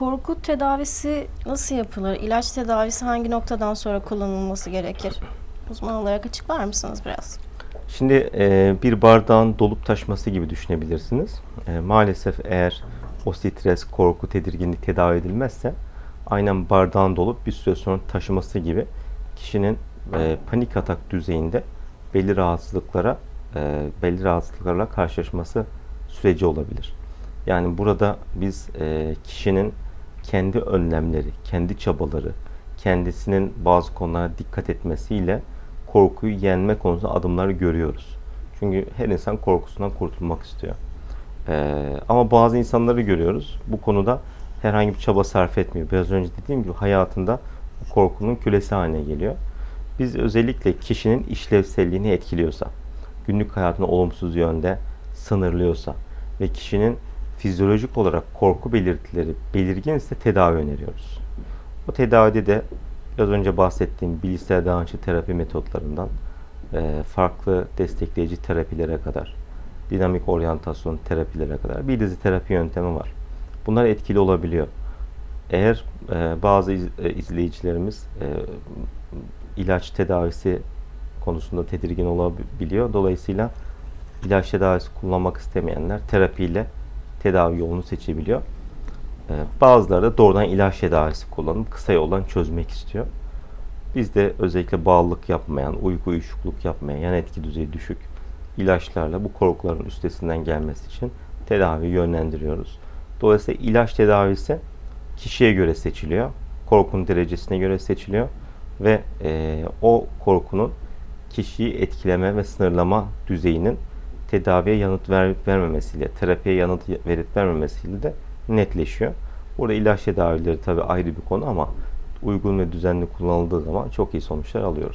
korku tedavisi nasıl yapılır? İlaç tedavisi hangi noktadan sonra kullanılması gerekir? Uzman olarak açıklar mısınız biraz? Şimdi e, bir bardağın dolup taşması gibi düşünebilirsiniz. E, maalesef eğer o stres, korku, tedirginlik tedavi edilmezse aynen bardağın dolup bir süre sonra taşıması gibi kişinin e, panik atak düzeyinde belli rahatsızlıklara, e, belli rahatsızlıklarla karşılaşması süreci olabilir. Yani burada biz e, kişinin kendi önlemleri, kendi çabaları, kendisinin bazı konulara dikkat etmesiyle korkuyu yenme konusunda adımları görüyoruz. Çünkü her insan korkusundan kurtulmak istiyor. Ee, ama bazı insanları görüyoruz. Bu konuda herhangi bir çaba sarf etmiyor. Biraz önce dediğim gibi hayatında korkunun kölesi haline geliyor. Biz özellikle kişinin işlevselliğini etkiliyorsa, günlük hayatını olumsuz yönde sınırlıyorsa ve kişinin fizyolojik olarak korku belirtileri belirginse tedavi öneriyoruz. Bu tedavide de biraz önce bahsettiğim bilgisayar davranışçı terapi metotlarından e, farklı destekleyici terapilere kadar, dinamik oryantasyon terapilere kadar bir dizi terapi yöntemi var. Bunlar etkili olabiliyor. Eğer e, bazı e, izleyicilerimiz ilaç tedavisi konusunda tedirgin olabiliyor. Dolayısıyla ilaç tedavisi kullanmak istemeyenler terapiyle tedavi yolunu seçebiliyor. Ee, Bazıları da doğrudan ilaç tedavisi kullanıp kısa yoldan çözmek istiyor. Biz de özellikle bağlılık yapmayan, uyku uyuşukluk yapmayan, yan etki düzeyi düşük ilaçlarla bu korkuların üstesinden gelmesi için tedavi yönlendiriyoruz. Dolayısıyla ilaç tedavisi kişiye göre seçiliyor. Korkunun derecesine göre seçiliyor ve e, o korkunun kişiyi etkileme ve sınırlama düzeyinin tedaviye yanıt verip vermemesiyle, terapiye yanıt verip vermemesiyle de netleşiyor. Burada ilaç tedavileri tabii ayrı bir konu ama uygun ve düzenli kullanıldığı zaman çok iyi sonuçlar alıyoruz.